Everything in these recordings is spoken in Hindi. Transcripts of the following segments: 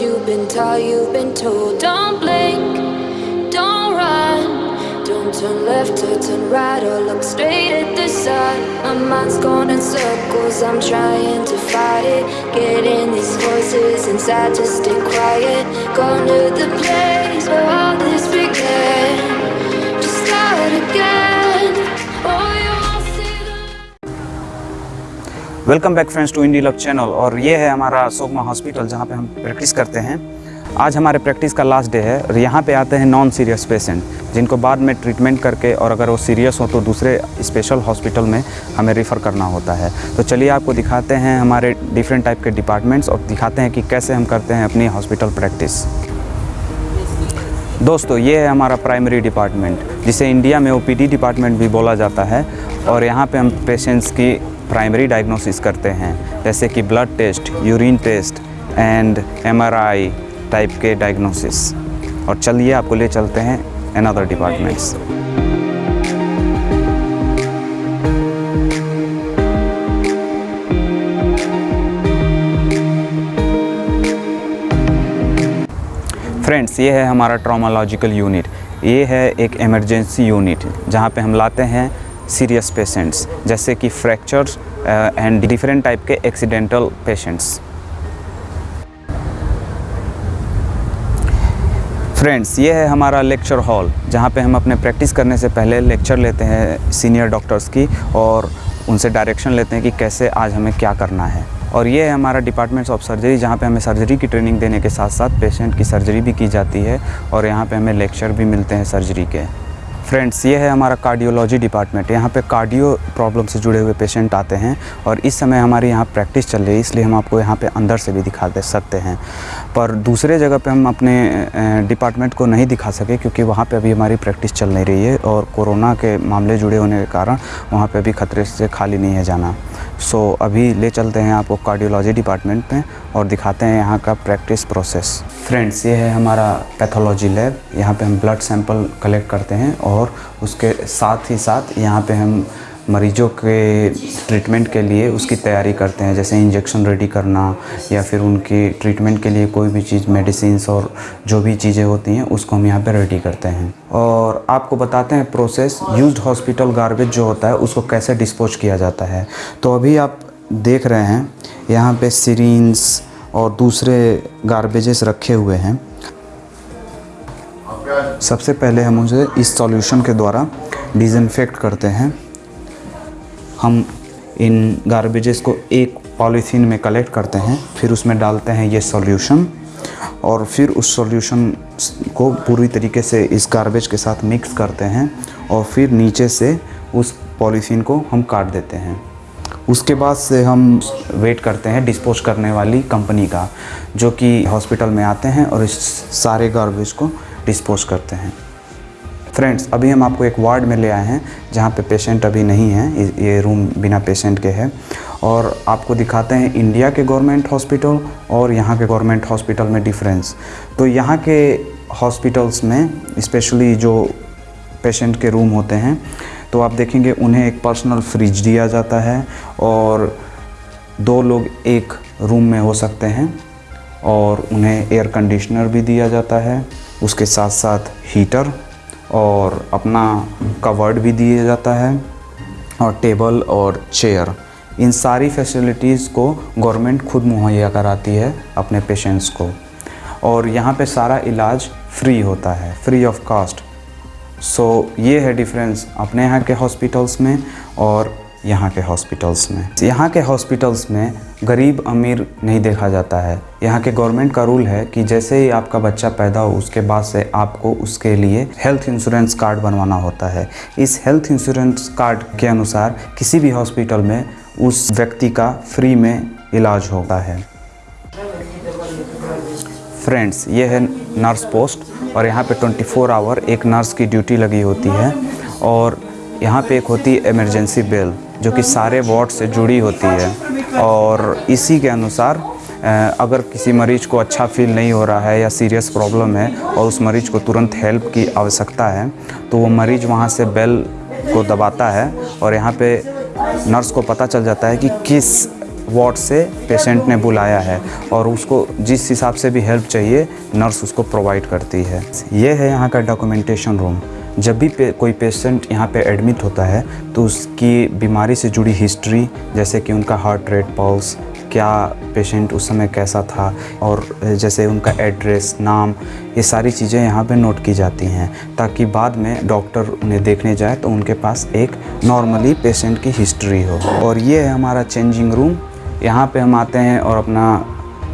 you've been taught, you've been told. Don't blink, don't run. Don't turn left or turn right or look straight at the sun. My mind's going in circles, I'm trying to fight it. Getting these voices inside to stay quiet. Going to the place where all this began. Just start again. Oh, welcome back friends to Indie Love channel और ये है हमारा सोगमा हॉस्पिटल जहाँ पे हम प्रैक्टिस करते हैं। आज हमारे प्रैक्टिस का लास्ट डे है और यहाँ पे आते हैं नॉन सीरियस पेशेंट जिनको बाद में ट्रीटमेंट करके और अगर वो सीरियस हो तो दूसरे स्पेशल हॉस्पिटल में हमें रेफ़र करना होता है। तो चलिए आपको दिखाते हैं हमारे डिफरेंट टाइप के डिपार्टमेंट्स और दिखाते हैं कि कैसे हम करते हैं अपनी हॉस्पिटल प्रैक्टिस दोस्तों, ये है हमारा प्राइमरी डिपार्टमेंट जिसे इंडिया में ओपीडी डिपार्टमेंट भी बोला जाता है। और यहाँ पे हम पेशेंट्स की प्राइमरी डायग्नोसिस करते हैं। जैसे कि blood test urine test and MRI type के डायग्नोसिस और चलिए आपको ले चलते हैं अनदर डिपार्टमेंट्स फ्रेंड्स ये है हमारा ट्रॉमालॉजिकल यूनिट ये है एक इमरजेंसी यूनिट जहाँ पे हम लाते हैं सीरियस पेशेंट्स जैसे कि फ्रैक्चर्स एंड डिफरेंट टाइप के एक्सीडेंटल पेशेंट्स फ्रेंड्स ये है हमारा लेक्चर हॉल जहाँ पे हम अपने प्रैक्टिस करने से पहले लेक्चर लेते हैं सीनियर डॉक्टर्स की और उनसे डायरेक्शन लेते हैं कि कैसे आज हमें क्या करना है. और ये है हमारा डिपार्टमेंट्स ऑफ़ सर्जरी जहाँ पे हमें सर्जरी की ट्रेनिंग देने के साथ साथ पेशेंट की सर्जरी भी की जाती है और यहाँ पे हमें लेक्चर भी मिलते हैं सर्जरी के. फ्रेंड्स, ये है हमारा कार्डियोलॉजी डिपार्टमेंट यहाँ पे कार्डियो प्रॉब्लम से जुड़े हुए पेशेंट आते हैं और इस समय हमारे यहाँ प्रैक्टिस चल रही है, इसलिए हम आपको यहाँ पे अंदर से भी दिखा दे सकते हैं। पर दूसरे जगह पे हम अपने डिपार्टमेंट को नहीं दिखा सके क्योंकि वहाँ पे अभी हमारी प्रैक्टिस चल नहीं रही है और कोरोना के मामले जुड़े होने के कारण वहाँ पर अभी खतरे से खाली नहीं है जाना। सो अभी ले चलते हैं आपको कार्डियोलॉजी डिपार्टमेंट में और दिखाते हैं यहाँ का प्रैक्टिस प्रोसेस फ्रेंड्स ये है हमारा पैथोलॉजी लैब यहाँ पे हम ब्लड सैंपल कलेक्ट करते हैं और उसके साथ ही साथ यहाँ पे हम मरीजों के ट्रीटमेंट के लिए उसकी तैयारी करते हैं, जैसे इंजेक्शन रेडी करना या फिर उनकी ट्रीटमेंट के लिए कोई भी चीज़ मेडिसिन्स और जो भी चीज़ें होती हैं, उसको हम यहाँ पे रेडी करते हैं। और आपको बताते हैं प्रोसेस यूज्ड हॉस्पिटल गार्बेज जो होता है, उसको कैसे डिस्पोज किया जाता है। तो अभी आप देख रहे हैं, यहाँ पे सीरीन्स और दूसरे गार्बेजेस रखे हुए हैं। सबसे पहले हम उसे इस सॉल्यूशन के द्वारा डिसइंफेक्ट करते हैं। हम इन गार्बेजेस को एक पॉलीथीन में कलेक्ट करते हैं, फिर उसमें डालते हैं ये सॉल्यूशन और फिर उस सॉल्यूशन को पूरी तरीके से इस गार्बेज के साथ मिक्स करते हैं और फिर नीचे से उस पॉलीथीन को हम काट देते हैं। उसके बाद से हम वेट करते हैं डिस्पोज करने वाली कंपनी का, जो कि हॉस्पिटल में आते हैं और इस सारे गार्बेज को डिस्पोज करते हैं। फ्रेंड्स अभी हम आपको एक वार्ड में ले आए हैं, जहाँ पे पेशेंट अभी नहीं है, ये रूम बिना पेशेंट के है। और आपको दिखाते हैं इंडिया के गवर्नमेंट हॉस्पिटल और यहाँ के गवर्नमेंट हॉस्पिटल में डिफरेंस तो यहाँ के हॉस्पिटल्स में स्पेशली जो पेशेंट के रूम होते हैं तो आप देखेंगे उन्हें एक पर्सनल फ्रिज दिया जाता है और दो लोग एक रूम में हो सकते हैं और उन्हें एयर कंडीशनर भी दिया जाता है। उसके साथ साथ हीटर और अपना कवर्ड भी दिया जाता है और टेबल और चेयर। इन सारी फैसिलिटीज़ को गवर्नमेंट खुद मुहैया कराती है अपने पेशेंट्स को। और यहाँ पे सारा इलाज फ्री होता है फ्री ऑफ़ कास्ट सो ये है डिफरेंस अपने यहाँ के हॉस्पिटल्स में और यहाँ के हॉस्पिटल्स में। यहाँ के हॉस्पिटल्स में गरीब अमीर नहीं देखा जाता है। यहाँ के गवर्नमेंट का रूल है कि जैसे ही आपका बच्चा पैदा हो, उसके बाद से आपको उसके लिए हेल्थ इंश्योरेंस कार्ड बनवाना होता है। इस हेल्थ इंश्योरेंस कार्ड के अनुसार किसी भी हॉस्पिटल में उस व्यक्ति का फ्री में इलाज होता है। फ्रेंड्स ये है नर्स पोस्ट और यहाँ पे 24 फोर आवर एक नर्स की ड्यूटी लगी होती है और यहाँ पे एक होती है इमरजेंसी बेल जो कि सारे वार्ड से जुड़ी होती है। और इसी के अनुसार अगर किसी मरीज़ को अच्छा फील नहीं हो रहा है या सीरियस प्रॉब्लम है और उस मरीज़ को तुरंत हेल्प की आवश्यकता है तो वो मरीज़ वहाँ से बेल को दबाता है और यहाँ पे नर्स को पता चल जाता है कि किस वार्ड से पेशेंट ने बुलाया है और उसको जिस हिसाब से भी हेल्प चाहिए नर्स उसको प्रोवाइड करती है। ये है यहाँ का डॉक्यूमेंटेशन रूम जब भी पे, कोई पेशेंट यहाँ पे एडमिट होता है तो उसकी बीमारी से जुड़ी हिस्ट्री जैसे कि उनका हार्ट रेट पल्स क्या पेशेंट उस समय कैसा था और जैसे उनका एड्रेस नाम ये सारी चीज़ें यहाँ पे नोट की जाती हैं ताकि बाद में डॉक्टर उन्हें देखने जाए तो उनके पास एक नॉर्मली पेशेंट की हिस्ट्री हो। और ये है हमारा चेंजिंग रूम यहाँ पे हम आते हैं और अपना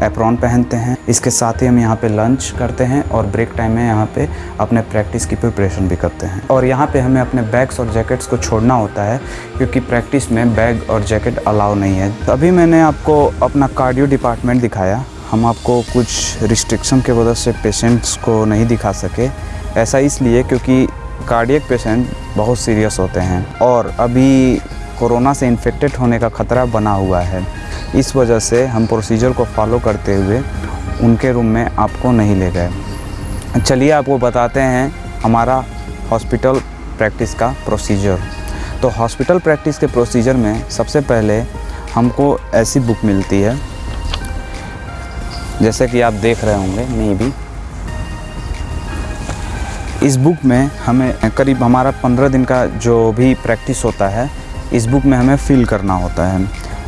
एप्रॉन पहनते हैं। इसके साथ ही हम यहाँ पे लंच करते हैं और ब्रेक टाइम में यहाँ पे अपने प्रैक्टिस की प्रिपरेशन भी करते हैं। और यहाँ पे हमें अपने बैग्स और जैकेट्स को छोड़ना होता है, क्योंकि प्रैक्टिस में बैग और जैकेट अलाउ नहीं है। अभी मैंने आपको अपना कार्डियो डिपार्टमेंट दिखाया। हम आपको कुछ रिस्ट्रिक्शन के वजह से पेशेंट्स को नहीं दिखा सके। ऐसा इसलिए क्योंकि कार्डियक पेशेंट बहुत सीरियस होते हैं। और अभी कोरोना से इन्फेक्टेड होने का ख़तरा बना हुआ है। इस वजह से हम प्रोसीजर को फॉलो करते हुए उनके रूम में आपको नहीं ले गए। चलिए आपको बताते हैं हमारा हॉस्पिटल प्रैक्टिस का प्रोसीजर तो हॉस्पिटल प्रैक्टिस के प्रोसीजर में सबसे पहले हमको ऐसी बुक मिलती है, जैसे कि आप देख रहे होंगे मे भी। इस बुक में हमें करीब हमारा पंद्रह दिन का जो भी प्रैक्टिस होता है, इस बुक में हमें फिल करना होता है।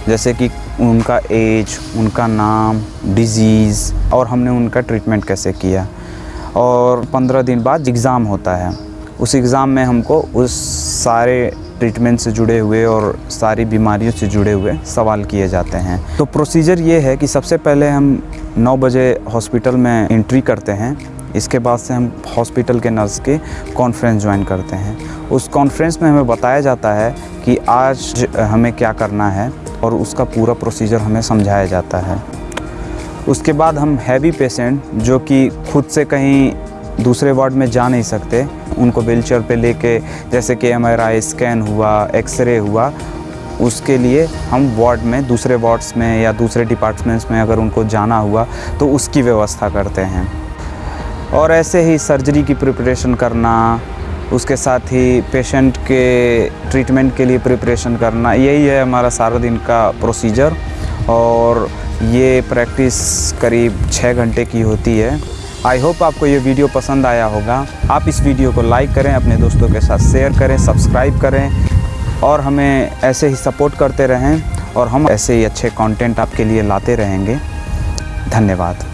जैसे कि उनका एज, उनका नाम डिज़ीज़ और हमने उनका ट्रीटमेंट कैसे किया। और पंद्रह दिन बाद एग्ज़ाम होता है। उस एग्ज़ाम में हमको उस सारे ट्रीटमेंट से जुड़े हुए और सारी बीमारियों से जुड़े हुए सवाल किए जाते हैं। तो प्रोसीजर ये है कि सबसे पहले हम 9 बजे हॉस्पिटल में एंट्री करते हैं। इसके बाद से हम हॉस्पिटल के नर्स के कॉन्फ्रेंस ज्वाइन करते हैं। उस कॉन्फ्रेंस में हमें बताया जाता है कि आज हमें क्या करना है और उसका पूरा प्रोसीजर हमें समझाया जाता है। उसके बाद हम हैवी पेशेंट जो कि खुद से कहीं दूसरे वार्ड में जा नहीं सकते, उनको व्हील चेयर पर लेके जैसे कि एमआरआई स्कैन हुआ, एक्सरे हुआ, उसके लिए हम वार्ड में, दूसरे वार्ड्स में या दूसरे डिपार्टमेंट्स में अगर उनको जाना हुआ तो उसकी व्यवस्था करते हैं। और ऐसे ही सर्जरी की प्रिपरेशन करना, उसके साथ ही पेशेंट के ट्रीटमेंट के लिए प्रिपरेशन करना, यही है हमारा सारा दिन का प्रोसीजर और ये प्रैक्टिस करीब छः घंटे की होती है। आई होप आपको ये वीडियो पसंद आया होगा। आप इस वीडियो को लाइक करें, अपने दोस्तों के साथ शेयर करें सब्सक्राइब करें और हमें ऐसे ही सपोर्ट करते रहें और हम ऐसे ही अच्छे कंटेंट आपके लिए लाते रहेंगे। धन्यवाद।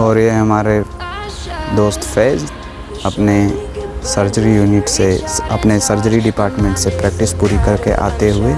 और ये हमारे दोस्त फैज़ अपने सर्जरी यूनिट से, अपने सर्जरी डिपार्टमेंट से प्रैक्टिस पूरी करके आते हुए